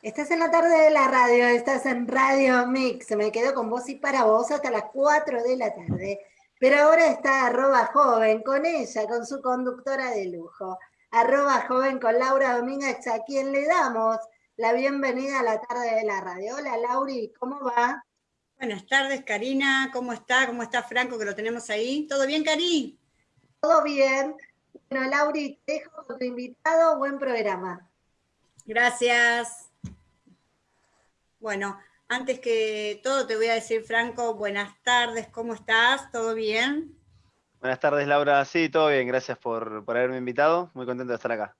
Estás en la tarde de la radio, estás en Radio Mix. Me quedo con vos y para vos hasta las 4 de la tarde. Pero ahora está arroba joven con ella, con su conductora de lujo. Arroba joven con Laura Domínguez, a quien le damos la bienvenida a la tarde de la radio. Hola Lauri, ¿cómo va? Buenas tardes, Karina. ¿Cómo está? ¿Cómo está Franco, que lo tenemos ahí? ¿Todo bien, Cari? Todo bien. Bueno, Lauri, te dejo con tu invitado. Buen programa. Gracias. Bueno, antes que todo te voy a decir, Franco, buenas tardes, ¿cómo estás? ¿Todo bien? Buenas tardes, Laura. Sí, todo bien, gracias por, haberme invitado. Muy contento de estar acá.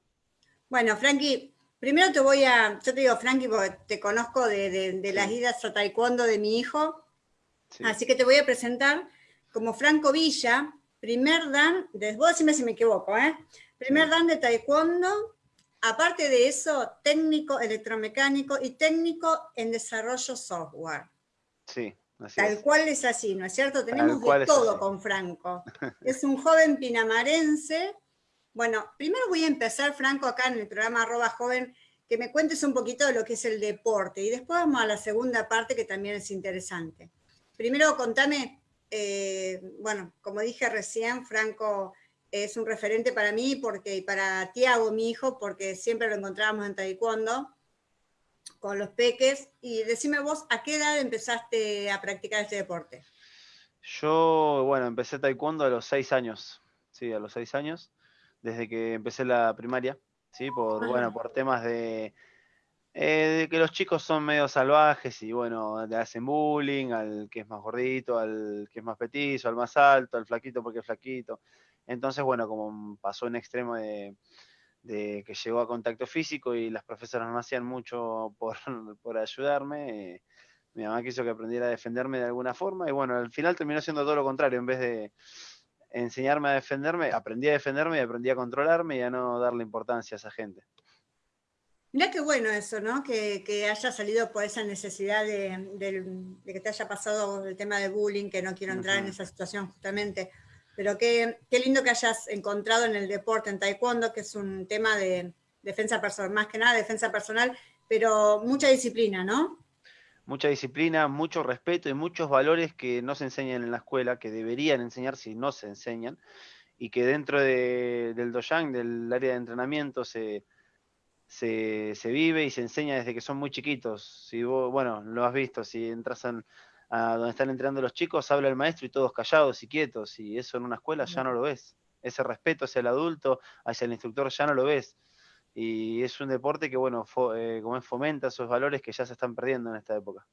Bueno, Frankie, primero te voy a, yo te digo Frankie porque te conozco de, las idas a taekwondo de mi hijo, así que te voy a presentar como Franco Villa, primer dan, de, vos decime si me equivoco, ¿eh? Primer dan de taekwondo Aparte de eso, técnico electromecánico y técnico en desarrollo software. Sí, así Tal cual es así, ¿no es cierto? Tenemos de todo con Franco. Es un joven pinamarense. Bueno, primero voy a empezar, Franco, acá en el programa arroba joven, que me cuentes un poquito de lo que es el deporte y después vamos a la segunda parte que también es interesante. Primero contame, eh, bueno, como dije recién, Franco es un referente para mí porque, y para Tiago, mi hijo, porque siempre lo encontrábamos en taekwondo con los peques. Y decime vos, ¿a qué edad empezaste a practicar este deporte? Yo, bueno, empecé taekwondo a los seis años, sí, a los seis años, desde que empecé la primaria, sí, por, bueno, por temas de, eh, de que los chicos son medio salvajes y bueno, le hacen bullying al que es más gordito, al que es más petizo, al más alto, al flaquito porque es flaquito. Entonces, bueno, como pasó un extremo de, que llegó a contacto físico y las profesoras no hacían mucho por, ayudarme, eh, mi mamá quiso que aprendiera a defenderme de alguna forma y bueno, al final terminó siendo todo lo contrario, en vez de enseñarme a defenderme, aprendí a defenderme y aprendí a controlarme y a no darle importancia a esa gente. Mirá qué bueno eso, ¿no? Que, haya salido por esa necesidad de, que te haya pasado el tema de bullying, que no quiero entrar en esa situación justamente. Pero qué, lindo que hayas encontrado en el deporte, en taekwondo, que es un tema de defensa personal, más que nada defensa personal, pero mucha disciplina, ¿no? Mucha disciplina, mucho respeto y muchos valores que no se enseñan en la escuela, que deberían enseñar si no se enseñan, y que dentro del dojang, del área de entrenamiento, se, se, vive y se enseña desde que son muy chiquitos. Si vos, bueno, lo has visto, si entras en, a donde están entrenando los chicos, habla el maestro y todos callados y quietos, y eso en una escuela ya no lo ves. Ese respeto hacia el adulto, hacia el instructor, ya no lo ves. Y es un deporte que, bueno, eh, como es, fomenta esos valores que ya se están perdiendo en esta época.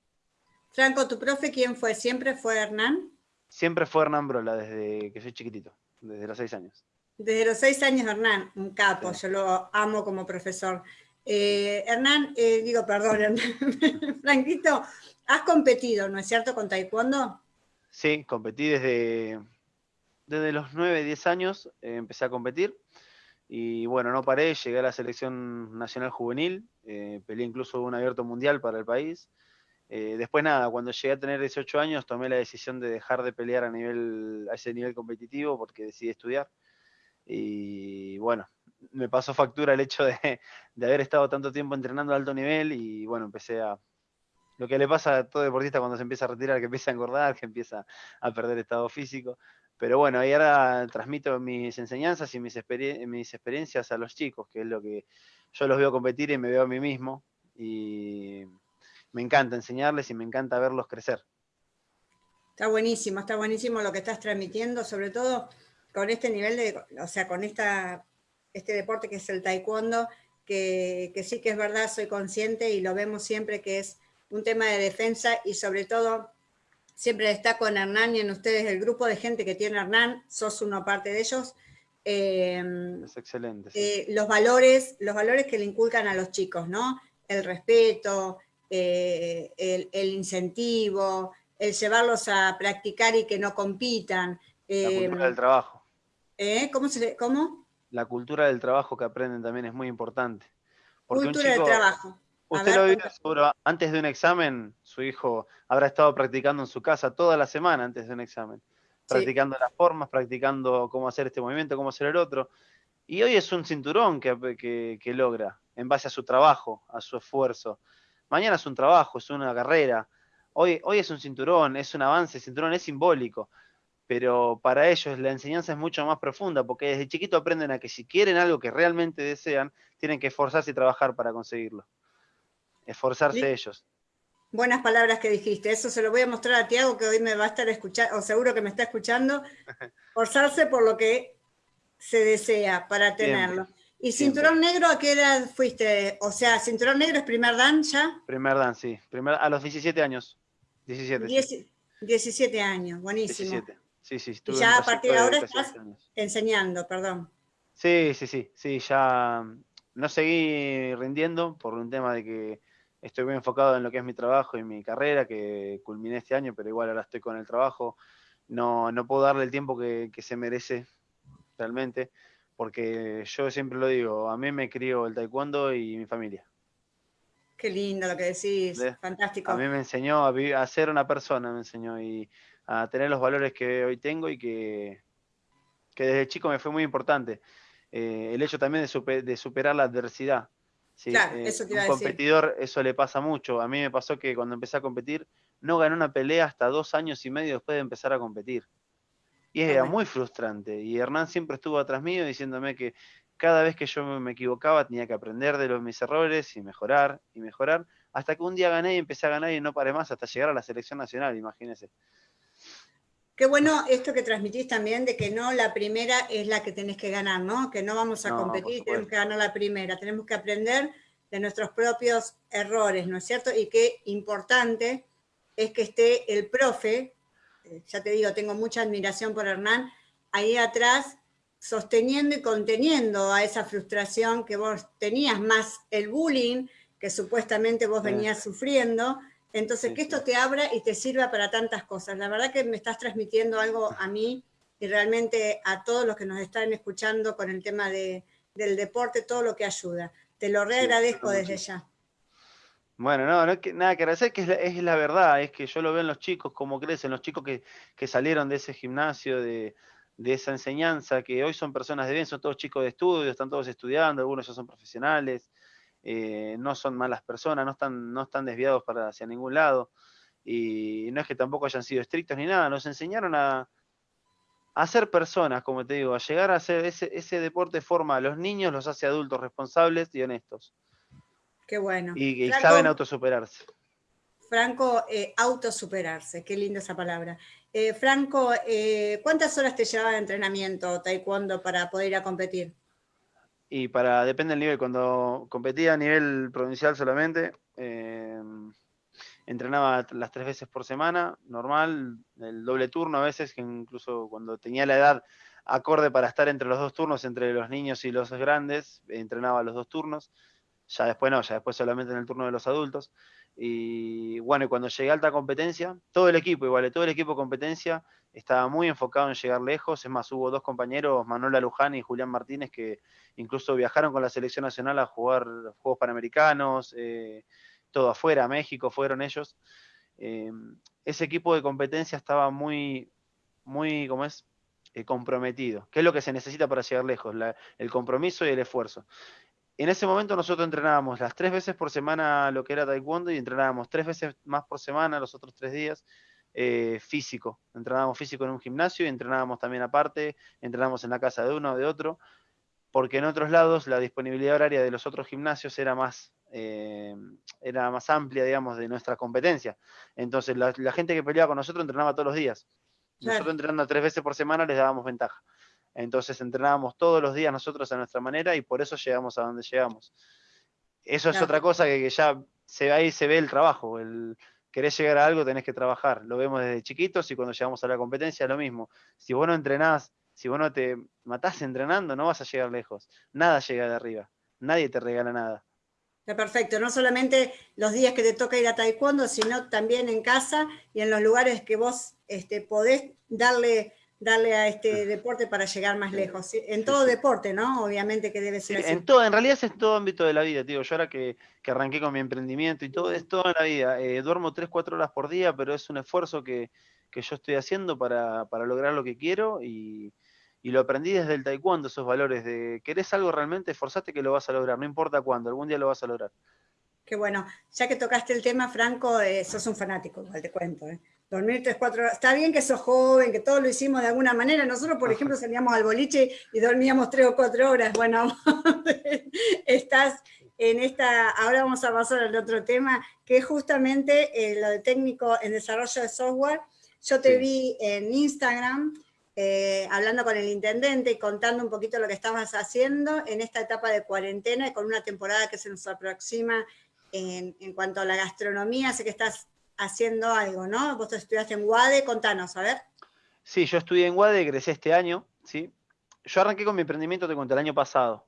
Franco, ¿tu profe quién fue? ¿Siempre fue Hernán? Siempre fue Hernán Brola, desde que soy chiquitito, desde los seis años. Desde los seis años, Hernán, un capo, yo lo amo como profesor. Eh, Hernán, eh, digo, perdón, Franquito, has competido, ¿no es cierto, con taekwondo? Sí, competí desde, desde los 9, 10 años, eh, empecé a competir y bueno, no paré, llegué a la selección nacional juvenil, peleé incluso un abierto mundial para el país. después nada, cuando llegué a tener 18 años tomé la decisión de dejar de pelear a, nivel, a ese nivel competitivo porque decidí estudiar. Y bueno, me pasó factura el hecho de, haber estado tanto tiempo entrenando a alto nivel y bueno, empecé a... Lo que le pasa a todo deportista cuando se empieza a retirar, que empieza a engordar, que empieza a perder estado físico. Pero bueno, ahí ahora transmito mis enseñanzas y mis, mis experiencias a los chicos, que es lo que yo los veo competir y me veo a mí mismo. Y me encanta enseñarles y me encanta verlos crecer. Está buenísimo, está buenísimo lo que estás transmitiendo, sobre todo con este nivel de, o sea, con esta este deporte que es el taekwondo, que, sí que es verdad, soy consciente y lo vemos siempre que es un tema de defensa y sobre todo siempre destaco en Hernán y en ustedes el grupo de gente que tiene Hernán, sos uno parte de ellos. Em, es excelente. Eh, los, valores, los valores que le inculcan a los chicos, ¿no? El respeto, eh, el, incentivo, el llevarlos a practicar y que no compitan. La cultura del em, trabajo. ¿eh? ¿Cómo se ¿Cómo? La cultura del trabajo que aprenden también es muy importante. cultura del trabajo. usted lo vive seguro, antes de un examen, su hijo habrá estado practicando en su casa toda la semana antes de un examen. Practicando las formas, practicando cómo hacer este movimiento, cómo hacer el otro. Y hoy es un cinturón que, que, logra, en base a su trabajo, a su esfuerzo. Mañana es un trabajo, es una carrera. Hoy, hoy es un cinturón, es un avance, el cinturón es simbólico. Pero para ellos la enseñanza es mucho más profunda, porque desde chiquito aprenden a que si quieren algo que realmente desean, tienen que esforzarse y trabajar para conseguirlo. Esforzarse ellos. Buenas palabras que dijiste. Eso se lo voy a mostrar a Tiago, que hoy me va a estar escuchando, o seguro que me está escuchando. Forzarse por lo que se desea para tenerlo. ¿Y cinturón negro a qué edad fuiste? O sea, cinturón negro es primer dan ya. Primer dan, sí. Primer, a los 17 años. 17. 17 años, buenísimo. 17. Sí, sí. Y ya a partir de ahora estás enseñando, perdón. Sí, sí, sí. Sí, ya no seguí rindiendo por un tema de que estoy muy enfocado en lo que es mi trabajo y mi carrera, que culminé este año, pero igual ahora estoy con el trabajo. No, no puedo darle el tiempo que, se merece realmente, porque yo siempre lo digo, a mí me crió el taekwondo y mi familia. Qué lindo lo que decís, fantástico. A mí me enseñó a, ser una persona, me enseñó y a tener los valores que hoy tengo y que, que desde chico me fue muy importante. Eh, el hecho también de superar la adversidad claro, eh, eso te iba un competidor, eso le pasa mucho. A mí me pasó que cuando empecé a competir, no gané una pelea hasta dos años y medio después de empezar a competir. Y era muy frustrante. Y Hernán siempre estuvo atrás mío diciéndome que cada vez que yo me equivocaba tenía que aprender de los, mis errores y mejorar y mejorar. Hasta que un día gané y empecé a ganar y no paré más hasta llegar a la selección nacional, imagínense. Qué bueno esto que transmitís también de que no la primera es la que tenés que ganar, ¿no? Que no vamos a competir, tenemos que ganar la primera, tenemos que aprender de nuestros propios errores, ¿no es cierto? Y qué importante es que esté el profe, eh, ya te digo, tengo mucha admiración por Hernán, ahí atrás sosteniendo y conteniendo a esa frustración que vos tenías, más el bullying que supuestamente vos venías sufriendo, entonces, que esto te abra y te sirva para tantas cosas. La verdad que me estás transmitiendo algo a mí y realmente a todos los que nos están escuchando con el tema de, del deporte, todo lo que ayuda. Te lo reagradezco desde ya. Bueno, no, no que, nada que agradecer, que es la, verdad, es que yo lo veo en los chicos, como crecen, los chicos que, salieron de ese gimnasio, de, de, esa enseñanza, que hoy son personas de bien, son todos chicos de estudio, están todos estudiando, algunos ya son profesionales, eh, no son malas personas, no están, no están desviados para hacia ningún lado. Y no es que tampoco hayan sido estrictos ni nada, nos enseñaron a, a ser personas, como te digo, a llegar a hacer ese, ese deporte forma a los niños, los hace adultos responsables y honestos. Qué bueno. Y, saben autosuperarse. Franco, eh, autosuperarse, qué linda esa palabra. Eh, Franco, ¿cuántas horas te llevaba de entrenamiento taekwondo para poder ir a competir? Y para, depende del nivel, cuando competía a nivel provincial solamente, eh, entrenaba las tres veces por semana, normal, el doble turno a veces, que incluso cuando tenía la edad acorde para estar entre los dos turnos, entre los niños y los grandes, entrenaba los dos turnos. Ya después no, ya después solamente en el turno de los adultos. Y bueno, cuando llegué a alta competencia, todo el equipo, igual, todo el equipo de competencia estaba muy enfocado en llegar lejos. Es más, hubo dos compañeros, Manuela Luján y Julián Martínez, que incluso viajaron con la selección nacional a jugar Juegos Panamericanos, eh, todo afuera, México, fueron ellos. Eh, ese equipo de competencia estaba muy, muy, ¿cómo es? Eh, comprometido. ¿Qué es lo que se necesita para llegar lejos? el compromiso y el esfuerzo en ese momento nosotros entrenábamos las tres veces por semana lo que era taekwondo y entrenábamos tres veces más por semana los otros tres días eh, físico. Entrenábamos físico en un gimnasio y entrenábamos también aparte, entrenábamos en la casa de uno o de otro, porque en otros lados la disponibilidad horaria de los otros gimnasios era más, eh, era más amplia, digamos, de nuestra competencia. Entonces la, gente que peleaba con nosotros entrenaba todos los días. Nosotros entrenando tres veces por semana les dábamos ventaja. Entonces entrenábamos todos los días nosotros a nuestra manera y por eso llegamos a donde llegamos. Eso es otra cosa que, ya se, ahí se ve el trabajo. El, querés llegar a algo, tenés que trabajar. Lo vemos desde chiquitos y cuando llegamos a la competencia lo mismo. Si vos no entrenás, si vos no te matás entrenando, no vas a llegar lejos. Nada llega de arriba. Nadie te regala nada. Está perfecto, no solamente los días que te toca ir a taekwondo, sino también en casa y en los lugares que vos este, podés darle darle a este deporte para llegar más lejos. En todo deporte, ¿no? Obviamente que debe ser así. En, todo, en realidad es en todo ámbito de la vida, tío. Yo ahora que, arranqué con mi emprendimiento y todo, es toda la vida. Eh, duermo 3, 4 horas por día, pero es un esfuerzo que, yo estoy haciendo para, lograr lo que quiero y, y lo aprendí desde el taekwondo, esos valores de querés algo realmente, esforzate que lo vas a lograr, no importa cuándo, algún día lo vas a lograr. Qué bueno, ya que tocaste el tema, Franco, eh, sos un fanático, igual te cuento. Eh. Dormir tres, cuatro horas. Está bien que sos joven, que todos lo hicimos de alguna manera. Nosotros, por ejemplo, salíamos al boliche y dormíamos tres o cuatro horas. Bueno, estás en esta, ahora vamos a pasar al otro tema, que es justamente eh, lo de técnico en desarrollo de software. Yo te vi en Instagram eh, hablando con el intendente y contando un poquito lo que estabas haciendo en esta etapa de cuarentena y con una temporada que se nos aproxima en, cuanto a la gastronomía. Sé que estás haciendo algo, ¿no? Vos estudiaste en UADE, contanos, a ver. Sí, yo estudié en UADE, egresé este año, ¿sí? Yo arranqué con mi emprendimiento, te cuento, el año pasado.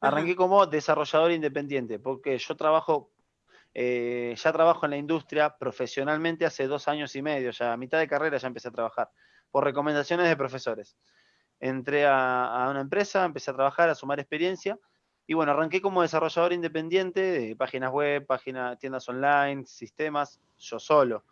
Arranqué como desarrollador independiente, porque yo trabajo, eh, ya trabajo en la industria profesionalmente hace dos años y medio, ya a mitad de carrera ya empecé a trabajar por recomendaciones de profesores. Entré a, una empresa, empecé a trabajar, a sumar experiencia, y bueno, arranqué como desarrollador independiente de páginas web, páginas, tiendas online, sistemas, yo solo,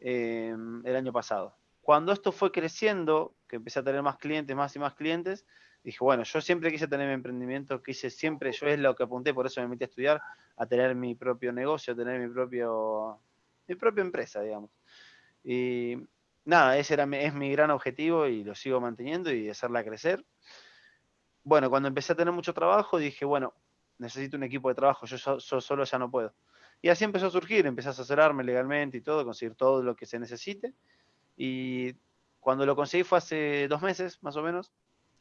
em, el año pasado. Cuando esto fue creciendo, que empecé a tener más clientes, más y más clientes, dije, bueno, yo siempre quise tener mi emprendimiento, quise siempre, yo es lo que apunté, por eso me metí a estudiar, a tener mi propio negocio, a tener mi propio, mi propia empresa, digamos. Y nada, ese era, es mi gran objetivo y lo sigo manteniendo y hacerla crecer. Bueno, cuando empecé a tener mucho trabajo, dije, bueno, necesito un equipo de trabajo, yo, solo ya no puedo. Y así empezó a surgir, empecé a asesorarme legalmente y todo, conseguir todo lo que se necesite. Y cuando lo conseguí fue hace dos meses, más o menos.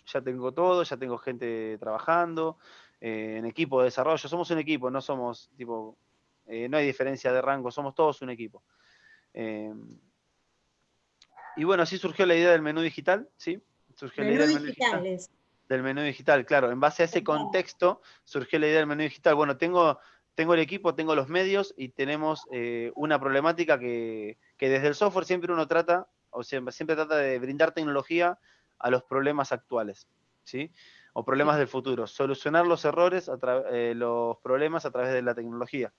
Ya tengo todo, ya tengo gente trabajando, eh, en equipo de desarrollo. Somos un equipo, no somos tipo, eh, no hay diferencia de rango, somos todos un equipo. Eh, y bueno, así surgió la idea del menú digital, ¿sí? Surgió la idea del menú digital. Del menú digital, claro. En base a ese contexto surgió la idea del menú digital. Bueno, tengo, tengo el equipo, tengo los medios y tenemos eh, una problemática que, desde el software siempre uno trata, o siempre, siempre trata de brindar tecnología a los problemas actuales, ¿sí? O problemas del futuro. Solucionar los errores, eh, los problemas a través de la tecnología.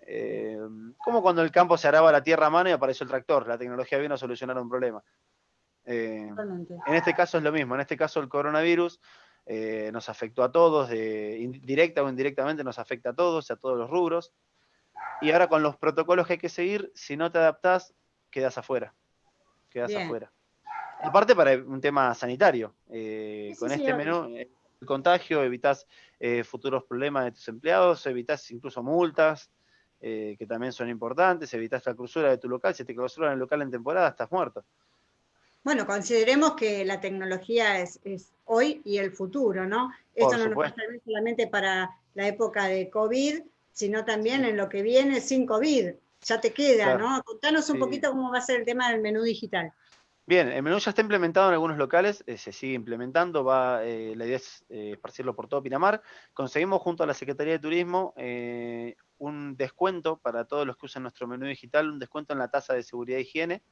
Eh, como cuando el campo se araba la tierra a mano y apareció el tractor, la tecnología vino a solucionar un problema. Eh, en este caso es lo mismo, en este caso el coronavirus eh, nos afectó a todos, directa o indirectamente nos afecta a todos, a todos los rubros. Y ahora con los protocolos que hay que seguir, si no te adaptás, quedas afuera. Quedas afuera. Aparte para un tema sanitario, con este menú, el contagio, evitas futuros problemas de tus empleados, evitas incluso multas, eh, que también son importantes, evitas la cruzura de tu local, si te clausuran el local en temporada estás muerto. Bueno, consideremos que la tecnología es, hoy y el futuro, ¿no? Esto no nos pasa solamente para la época de COVID, sino también en lo que viene sin COVID. Ya te queda, ¿no? Contanos un poquito cómo va a ser el tema del menú digital. Bien, el menú ya está implementado en algunos locales, eh, se sigue implementando, va, eh, la idea es esparcirlo por todo Pinamar. Conseguimos junto a la Secretaría de Turismo un descuento para todos los que usan nuestro menú digital, un descuento en la tasa de seguridad e higiene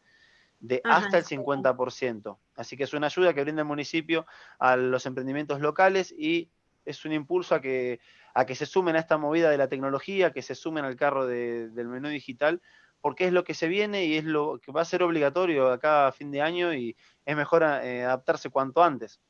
de hasta el 50%. Así que es una ayuda que brinda el municipio a los emprendimientos locales y es un impulso a que, a que se sumen a esta movida de la tecnología, que se sumen al carro del menú digital, porque es lo que se viene y es lo que va a ser obligatorio acá a fin de año y es mejor eh, adaptarse cuanto antes.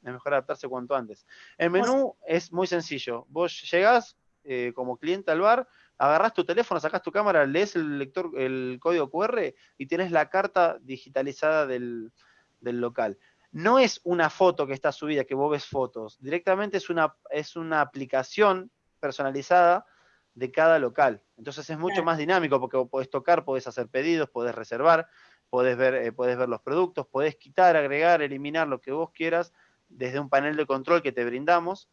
Es mejor adaptarse cuanto antes. El menú es muy sencillo. Vos llegás, eh, como cliente al bar, agarras tu teléfono, sacas tu cámara, lees el lector, el código QR y tienes la carta digitalizada del, local. No es una foto que está subida, que vos ves fotos, directamente es una, es una aplicación personalizada de cada local. Entonces es mucho más dinámico porque podés tocar, podés hacer pedidos, podés reservar, podés ver, eh, podés ver los productos, podés quitar, agregar, eliminar lo que vos quieras desde un panel de control que te brindamos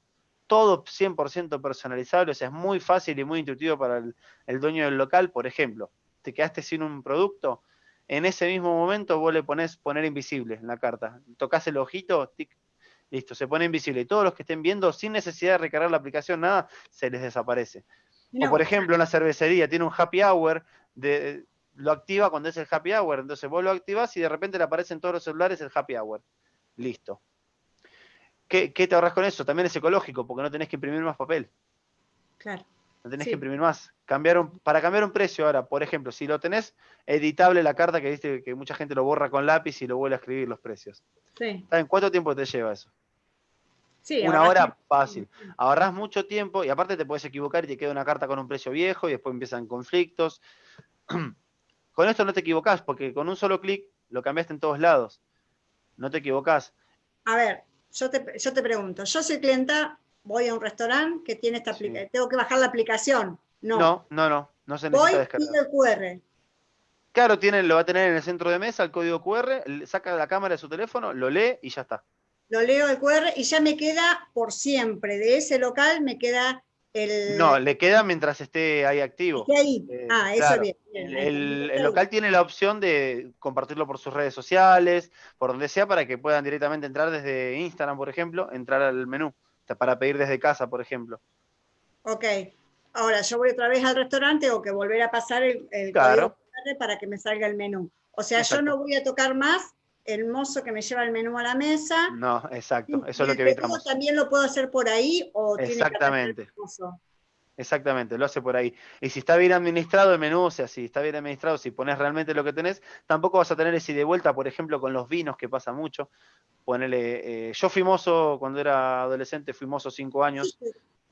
todo 100% personalizable, o sea, es muy fácil y muy intuitivo para el, dueño del local. Por ejemplo, te quedaste sin un producto, en ese mismo momento vos le pones poner invisible en la carta. Tocas el ojito, tic, listo, se pone invisible. Y todos los que estén viendo, sin necesidad de recargar la aplicación, nada, se les desaparece. O por ejemplo, una cervecería tiene un happy hour, de, lo activa cuando es el happy hour, entonces vos lo activás y de repente le aparecen todos los celulares el happy hour. Listo. ¿Qué, te ahorras con eso? También es ecológico, porque no tenés que imprimir más papel. Claro. no tenés que imprimir más. Cambiaron, para cambiar un precio ahora, por ejemplo, si lo tenés editable la carta que viste que mucha gente lo borra con lápiz y lo vuelve a escribir los precios. Sí. ¿En cuánto tiempo te lleva eso? Sí, una hora fácil. Ahorras mucho tiempo y aparte te puedes equivocar y te queda una carta con un precio viejo y después empiezan conflictos. con esto no te equivocás porque con un solo clic lo cambiaste en todos lados. No te equivocás. A ver, yo te, yo te pregunto, yo soy clienta, voy a un restaurante que tiene esta aplicación, tengo que bajar la aplicación. No, no, no, no, no se necesita voy, descargar. el QR. Claro, tiene, lo va a tener en el centro de mesa el código QR, saca la cámara de su teléfono, lo lee y ya está. Lo leo el QR y ya me queda por siempre. De ese local me queda el... No, le queda mientras esté ahí activo. ahí. Eh, ah, eso bien. el, local tiene la opción de compartirlo por sus redes sociales, por donde sea, para que puedan directamente entrar desde Instagram, por ejemplo, entrar al menú para pedir desde casa, por ejemplo. Ok. Ahora, yo voy otra vez al restaurante o que volver a pasar el, código para que me salga el menú. O sea, yo no voy a tocar más el mozo que me lleva el menú a la mesa. No, exacto, eso es lo que evitamos. ¿También lo puedo hacer por ahí o Exactamente. Exactamente, lo hace por ahí. Y si está bien administrado el menú, o sea, si está bien administrado, si pones realmente lo que tenés, tampoco vas a tener ese de vuelta, por ejemplo, con los vinos, que pasa mucho. Ponele, eh, yo fui mozo cuando era adolescente, fui mozo cinco años.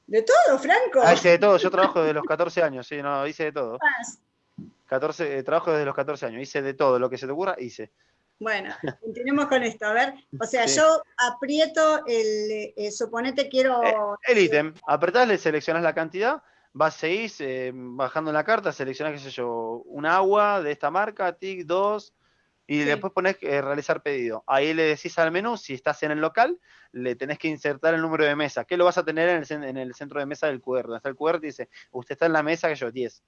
De todo, Franco. Ah, hice de todo, yo trabajo desde los 14 años, sí, no, hice de todo. 14, eh, trabajo desde los 14 años, hice de todo, lo que se te ocurra, hice. Bueno, continuemos con esto. A ver, o sea, yo aprieto el, eh, suponete quiero... Eh, el ítem, apretás, le seleccionás la cantidad, vas, seguís eh, bajando en la carta, seleccionás, qué sé yo, un agua de esta marca, TIC 2, y después pones realizar pedido. Ahí le decís al menú, si estás en el local, le tenés que insertar el número de mesa, que lo vas a tener en el, en el centro de mesa del QR. Donde está el QR, te dice, usted está en la mesa que yo, 10.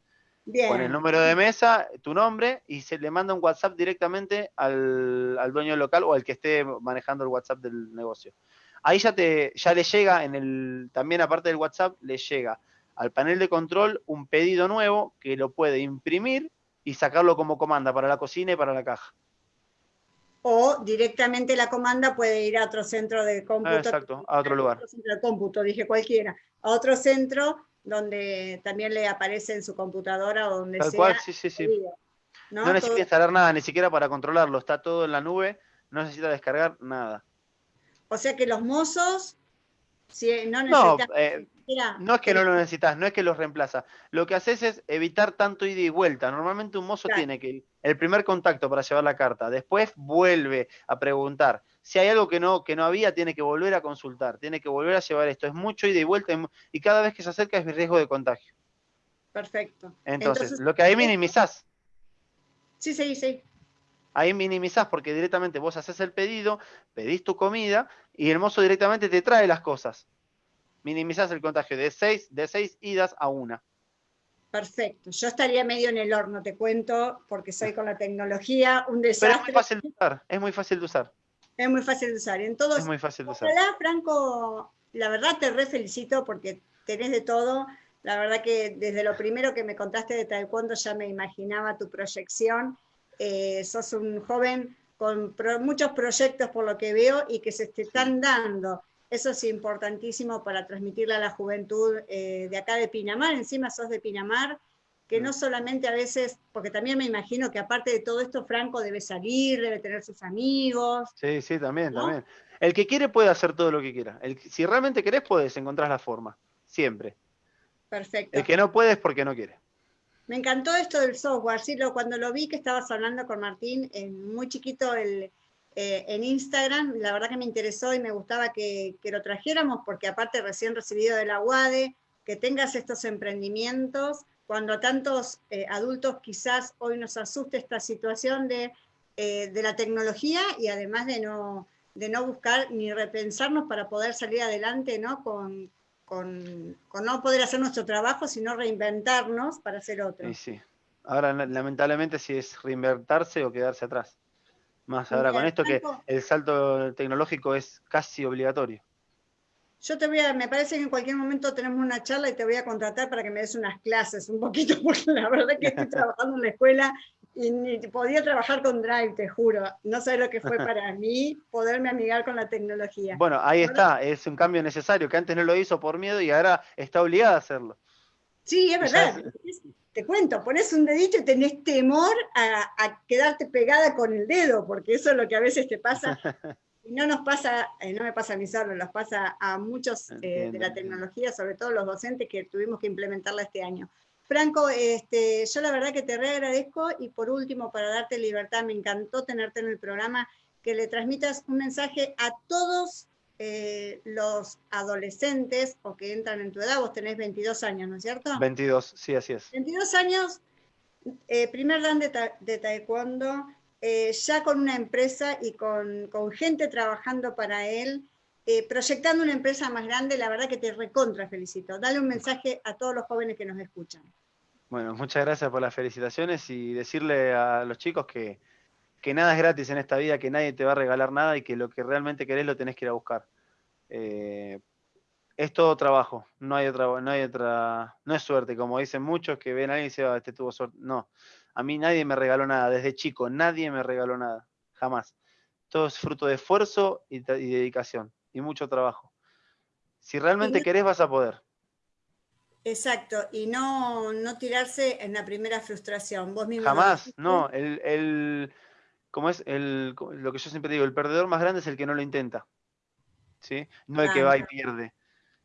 Con el número de mesa, tu nombre, y se le manda un WhatsApp directamente al, dueño local o al que esté manejando el WhatsApp del negocio. Ahí ya te, ya le llega en el, también aparte del WhatsApp, le llega al panel de control un pedido nuevo que lo puede imprimir y sacarlo como comanda para la cocina y para la caja. O directamente la comanda puede ir a otro centro de cómputo. exacto, a otro lugar. A otro centro de cómputo, dije cualquiera. A otro centro donde también le aparece en su computadora o donde Tal Cual, sí, sí, sí. ¿no? necesita instalar nada, ni siquiera para controlarlo, está todo en la nube, no necesita descargar nada. O sea que los mozos, si no necesitan... Eh, no, es que no lo necesitas, no es que los reemplaza. Lo que haces es evitar tanto ida y vuelta. Normalmente un mozo tiene que el primer contacto para llevar la carta, después vuelve a preguntar si hay algo que no, que no había, tiene que volver a consultar, tiene que volver a llevar esto. Es mucho ida y vuelta y cada vez que se acerca es riesgo de contagio. Perfecto. Entonces, lo que ahí minimizás. Sí, sí, sí. Ahí minimizás porque directamente vos haces el pedido, pedís tu comida y el mozo directamente te trae las cosas. Minimizás el contagio de seis, de seis idas a una. Perfecto. Yo estaría medio en el horno, te cuento, porque soy con la tecnología un desastre. Pero es muy fácil de usar, es muy fácil de usar. Es muy fácil de usar. En todos, es muy fácil de usar. Franco, la verdad te re felicito porque tenés de todo. La verdad que desde lo primero que me contaste de taekwondo ya me imaginaba tu proyección. Eh, sos un joven con muchos proyectos por lo que veo y que se te están dando. Eso es importantísimo para transmitirle a la juventud eh, de acá de Pinamar. Encima sos de Pinamar que no solamente a veces, porque también me imagino que aparte de todo esto, Franco debe salir, debe tener sus amigos. Sí, sí, también, también. El que quiere puede hacer todo lo que quiera. El, si realmente querés, puedes encontrar la forma, siempre. Perfecto. El que no puede es porque no quiere. Me encantó esto del software, sí, lo, cuando lo vi que estabas hablando con Martín, muy chiquito el, eh, en Instagram, la verdad que me interesó y me gustaba que, que lo trajéramos, porque aparte recién recibido de la UADE, que tengas estos emprendimientos cuando a tantos eh, adultos quizás hoy nos asuste esta situación de, eh, de, la tecnología y además de no, de no buscar ni repensarnos para poder salir adelante ¿no? Con, con, con, no poder hacer nuestro trabajo, sino reinventarnos para hacer otro. Sí, sí. Ahora, lamentablemente, si es reinventarse o quedarse atrás. Más ahora con esto que el salto tecnológico es casi obligatorio. Yo te voy a, me parece que en cualquier momento tenemos una charla y te voy a contratar para que me des unas clases un poquito, porque la verdad que estoy trabajando en la escuela y ni podía trabajar con Drive, te juro. No sé lo que fue para mí poderme amigar con la tecnología. Bueno, ahí está, es un cambio necesario, que antes no lo hizo por miedo y ahora está obligada a hacerlo. Sí, es verdad. Te cuento, pones un dedito y tenés temor a, quedarte pegada con el dedo, porque eso es lo que a veces te pasa. Y no nos pasa, eh, no me pasa a mí solo, nos pasa a muchos eh, de la tecnología, sobre todo los docentes que tuvimos que implementarla este año. Franco, este, yo la verdad que te reagradezco y por último, para darte libertad, me encantó tenerte en el programa, que le transmitas un mensaje a todos eh, los adolescentes o que entran en tu edad, vos tenés 22 años, ¿no es cierto? 22, sí, así es. 22 años, primer dan de, taekwondo, eh, ya con una empresa y con, gente trabajando para él, proyectando una empresa más grande, la verdad que te recontra felicito. Dale un mensaje a todos los jóvenes que nos escuchan. Bueno, muchas gracias por las felicitaciones y decirle a los chicos que, que nada es gratis en esta vida, que nadie te va a regalar nada y que lo que realmente querés lo tenés que ir a buscar. Eh, es todo trabajo, no hay otra, no hay otra, no es suerte, como dicen muchos que ven a alguien y dicen, ah, este tuvo suerte. No, a mí nadie me regaló nada, desde chico, nadie me regaló nada, jamás. Todo es fruto de esfuerzo y, dedicación y mucho trabajo. Si realmente querés, vas a poder. Exacto, y no, no tirarse en la primera frustración. Vos mismo Jamás, no. el, como es el, lo que yo siempre digo, el perdedor más grande es el que no lo intenta, ¿sí? No el que va y pierde.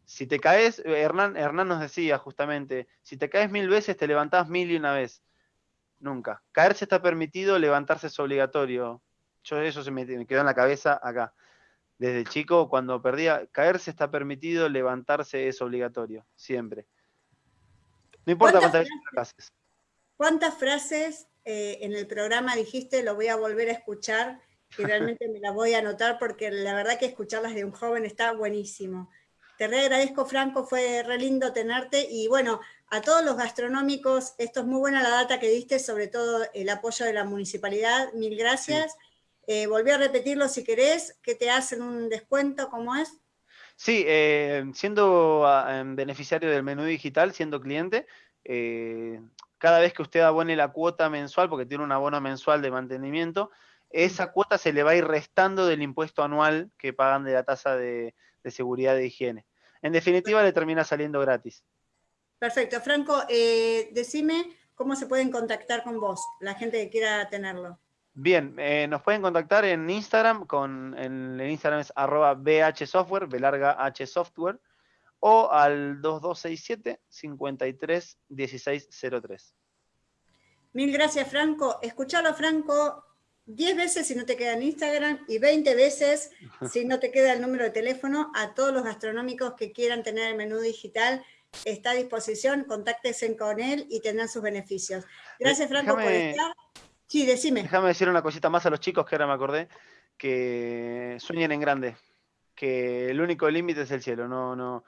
Si te caes, Hernán, Hernán nos decía justamente, si te caes mil veces, te levantás mil y una vez. Nunca. Caerse está permitido, levantarse es obligatorio. Yo eso se me, quedó en la cabeza acá. Desde chico, cuando perdía, caerse está permitido, levantarse es obligatorio, siempre. No importa cuántas frases, ¿Cuántas frases eh, en el programa dijiste, lo voy a volver a escuchar y realmente me la voy a anotar porque la verdad que escucharlas de un joven está buenísimo. Te re agradezco, Franco, fue re lindo tenerte y bueno, a todos los gastronómicos, esto es muy buena la data que diste, sobre todo el apoyo de la municipalidad, mil gracias. Eh, volví a repetirlo si querés, que te hacen un descuento, ¿cómo es? Sí, eh, siendo ah, beneficiario del menú digital, siendo cliente, cada vez que usted abone la cuota mensual, porque tiene un abono mensual de mantenimiento, esa cuota se le va a ir restando del impuesto anual que pagan de la tasa de, seguridad de higiene. En definitiva, le termina saliendo gratis. Perfecto. Franco, eh, decime cómo se pueden contactar con vos, la gente que quiera tenerlo. Bien, eh, nos pueden contactar en Instagram, con el, Instagram es arroba bhsoftware, b larga h software, o al 2267 53 1603. Mil gracias, Franco. Escuchalo, Franco, 10 veces si no te queda en Instagram y 20 veces si no te queda el número de teléfono. A todos los gastronómicos que quieran tener el menú digital, está a disposición, contáctense con él y tendrán sus beneficios. Gracias, Franco, por estar. Sí, decime. Déjame decir una cosita más a los chicos que ahora me acordé, que sueñen en grande, que el único límite es el cielo, no, no,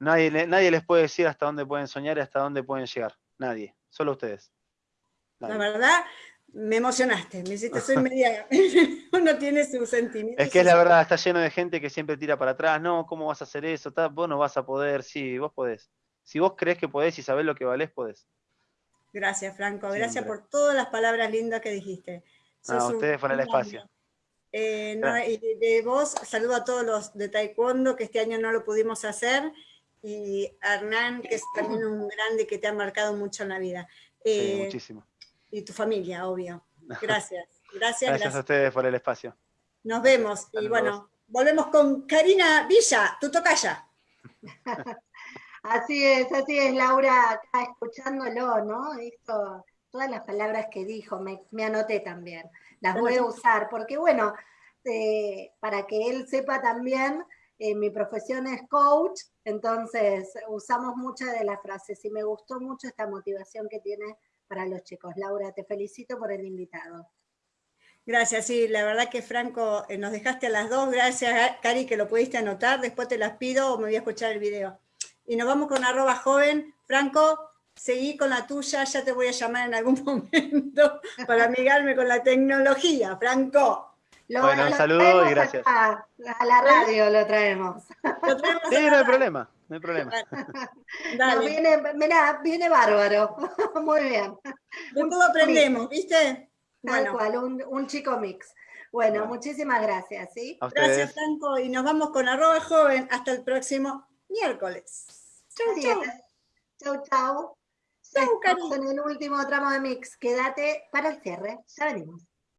Nadie, nadie les puede decir hasta dónde pueden soñar y hasta dónde pueden llegar. Nadie, solo ustedes. La verdad, me emocionaste, me hiciste, soy media, uno tiene sus sentimientos. Es que es la verdad, está lleno de gente que siempre tira para atrás, no, ¿cómo vas a hacer eso? Vos no vas a poder, sí, vos podés. Si vos crees que podés y sabés lo que valés, podés. Gracias, Franco, gracias por todas las palabras lindas que dijiste. a ustedes por el espacio. Eh, y de vos, saludo a todos los de Taekwondo, que este año no lo pudimos hacer, y Hernán, que es también un grande que te ha marcado mucho en la vida. Eh, muchísimo. Y tu familia, obvio. Gracias. Gracias, gracias, a ustedes por el espacio. Nos vemos. Y bueno, volvemos con Karina Villa, tu tocaya. así es, así es, Laura, acá escuchándolo, ¿no? Esto, todas las palabras que dijo, me, anoté también. Las voy a usar, porque bueno, eh, para que él sepa también eh, mi profesión es coach, entonces usamos muchas de las frases y me gustó mucho esta motivación que tiene para los chicos. Laura, te felicito por el invitado. Gracias, sí, la verdad que Franco, eh, nos dejaste a las dos, gracias Cari que lo pudiste anotar, después te las pido o me voy a escuchar el video. Y nos vamos con joven. Franco, seguí con la tuya, ya te voy a llamar en algún momento para amigarme con la tecnología, Franco bueno, un saludo y gracias. A, la radio lo traemos. sí, no hay problema, no hay problema. viene, mira, viene bárbaro. Muy bien. De todo aprendemos, ¿viste? Tal cual, un, chico mix. Bueno, muchísimas gracias, ¿sí? Gracias, Franco, y nos vamos con arroba joven hasta el próximo miércoles. Chau, chau. Chau, chau. Estamos en el último tramo de mix. Quédate para el cierre. Ya venimos.